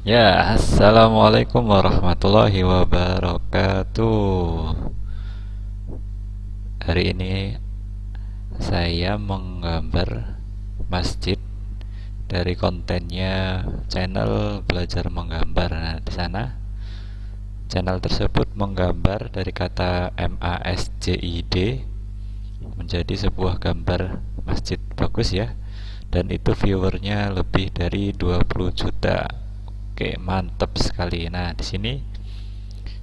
Ya, Assalamualaikum warahmatullahi wabarakatuh. Hari ini saya menggambar masjid dari kontennya channel belajar menggambar. Nah, di sana channel tersebut menggambar dari kata MASJID menjadi sebuah gambar masjid bagus ya dan itu viewernya lebih dari 20 juta oke mantap sekali. Nah di sini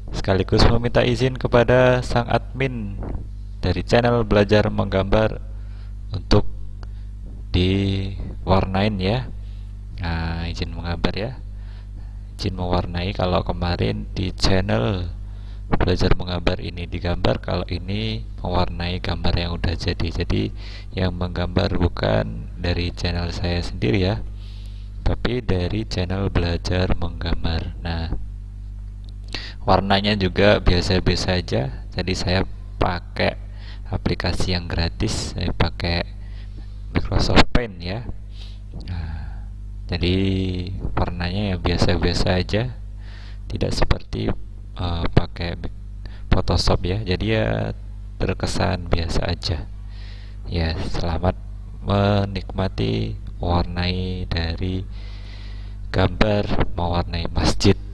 sekaligus meminta izin kepada sang admin dari channel belajar menggambar untuk diwarnain ya. Nah izin menggambar ya. Izin mewarnai kalau kemarin di channel belajar menggambar ini digambar kalau ini mewarnai gambar yang udah jadi. Jadi yang menggambar bukan dari channel saya sendiri ya tapi dari channel belajar menggambar. Nah warnanya juga biasa-biasa aja. Jadi saya pakai aplikasi yang gratis. Saya pakai Microsoft Paint ya. Nah, jadi warnanya ya biasa-biasa aja. Tidak seperti uh, pakai Photoshop ya. Jadi ya terkesan biasa aja. Ya selamat menikmati mewarnai dari gambar mewarnai masjid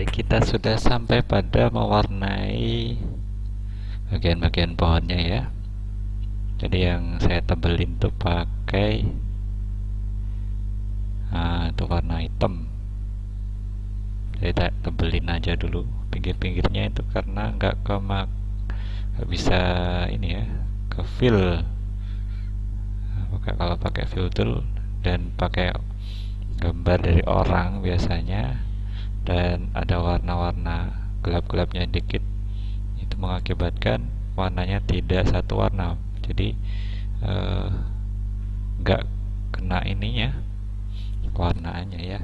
Baik, kita sudah sampai pada mewarnai bagian-bagian pohonnya ya. Jadi yang saya tebelin tuh pakai nah, itu warna hitam. Jadi tebelin aja dulu pinggir-pinggirnya itu karena nggak kemak nggak bisa ini ya ke fill. Nah, kalau pakai fill tool dan pakai gambar dari orang biasanya dan ada warna-warna gelap-gelapnya dikit. Itu mengakibatkan warnanya tidak satu warna. Jadi enggak eh, kena ininya warnanya ya